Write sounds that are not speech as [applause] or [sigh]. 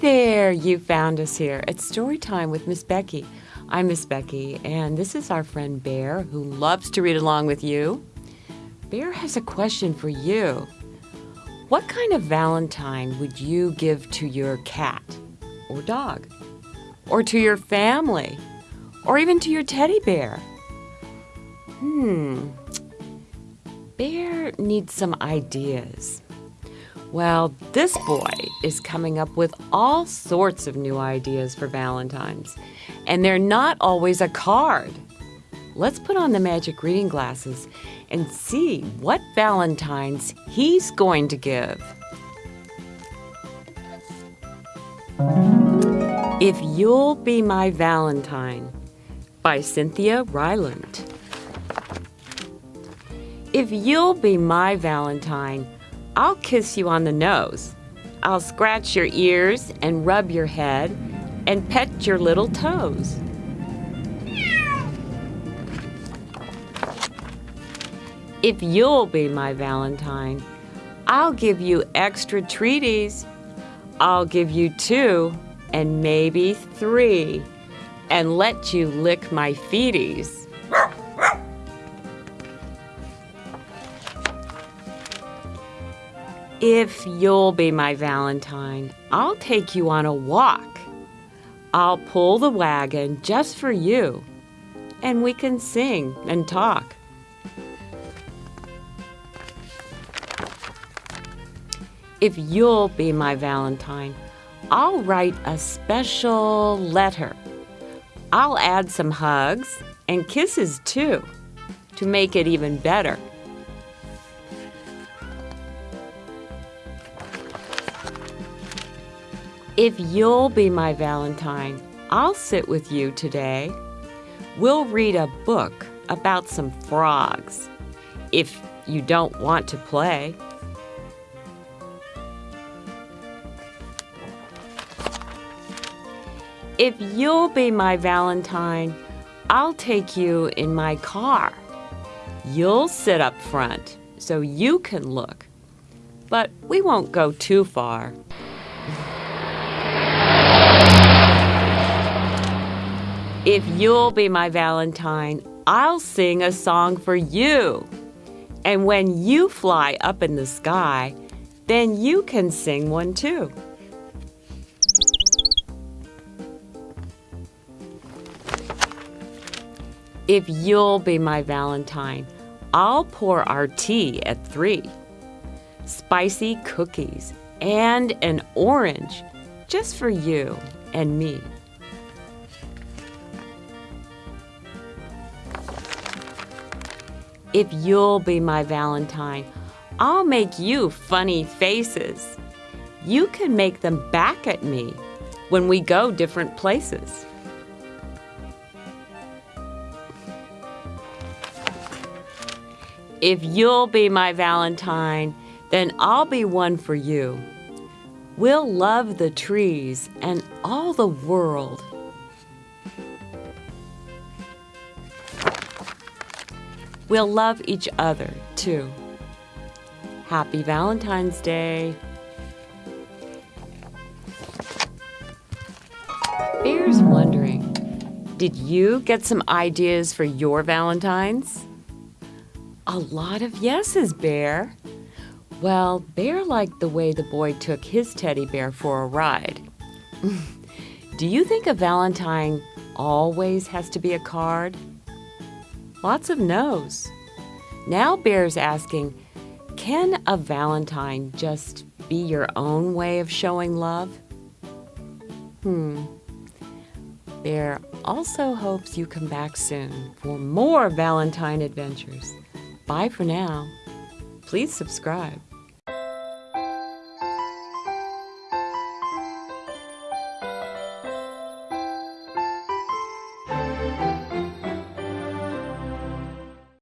there! You found us here. It's story time with Miss Becky. I'm Miss Becky, and this is our friend Bear who loves to read along with you. Bear has a question for you. What kind of Valentine would you give to your cat or dog? Or to your family? Or even to your teddy bear? Hmm. Bear needs some ideas. Well, this boy is coming up with all sorts of new ideas for Valentine's, and they're not always a card. Let's put on the magic reading glasses and see what Valentine's he's going to give. If You'll Be My Valentine by Cynthia Rylant. If you'll be my Valentine, I'll kiss you on the nose. I'll scratch your ears and rub your head and pet your little toes. If you'll be my Valentine, I'll give you extra treaties. I'll give you two and maybe three and let you lick my feeties. If you'll be my Valentine, I'll take you on a walk. I'll pull the wagon just for you, and we can sing and talk. If you'll be my Valentine, I'll write a special letter. I'll add some hugs and kisses too to make it even better. If you'll be my Valentine, I'll sit with you today. We'll read a book about some frogs, if you don't want to play. If you'll be my Valentine, I'll take you in my car. You'll sit up front so you can look, but we won't go too far. If you'll be my Valentine, I'll sing a song for you. And when you fly up in the sky, then you can sing one too. If you'll be my Valentine, I'll pour our tea at three. Spicy cookies and an orange just for you and me. If you'll be my Valentine, I'll make you funny faces. You can make them back at me when we go different places. If you'll be my Valentine, then I'll be one for you. We'll love the trees and all the world We'll love each other, too. Happy Valentine's Day. Bear's wondering, did you get some ideas for your Valentines? A lot of yeses, Bear. Well, Bear liked the way the boy took his teddy bear for a ride. [laughs] Do you think a Valentine always has to be a card? Lots of no's. Now Bear's asking, can a Valentine just be your own way of showing love? Hmm. Bear also hopes you come back soon for more Valentine adventures. Bye for now. Please subscribe.